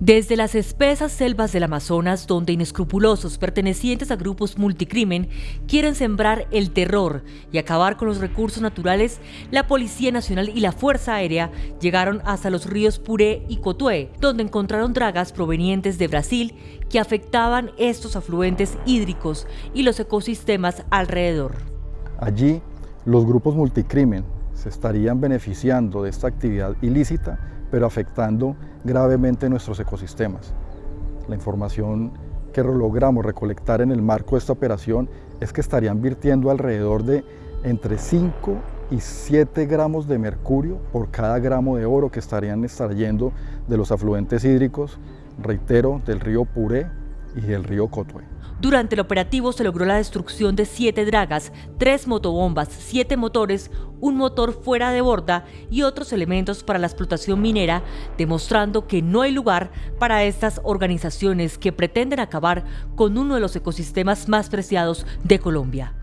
Desde las espesas selvas del Amazonas, donde inescrupulosos pertenecientes a grupos multicrimen quieren sembrar el terror y acabar con los recursos naturales, la Policía Nacional y la Fuerza Aérea llegaron hasta los ríos Puré y Cotué, donde encontraron dragas provenientes de Brasil que afectaban estos afluentes hídricos y los ecosistemas alrededor. Allí, los grupos multicrimen se estarían beneficiando de esta actividad ilícita pero afectando gravemente nuestros ecosistemas. La información que logramos recolectar en el marco de esta operación es que estarían virtiendo alrededor de entre 5 y 7 gramos de mercurio por cada gramo de oro que estarían extrayendo de los afluentes hídricos, reitero, del río Puré y del río. Durante el operativo se logró la destrucción de siete dragas, tres motobombas, siete motores, un motor fuera de borda y otros elementos para la explotación minera, demostrando que no hay lugar para estas organizaciones que pretenden acabar con uno de los ecosistemas más preciados de Colombia.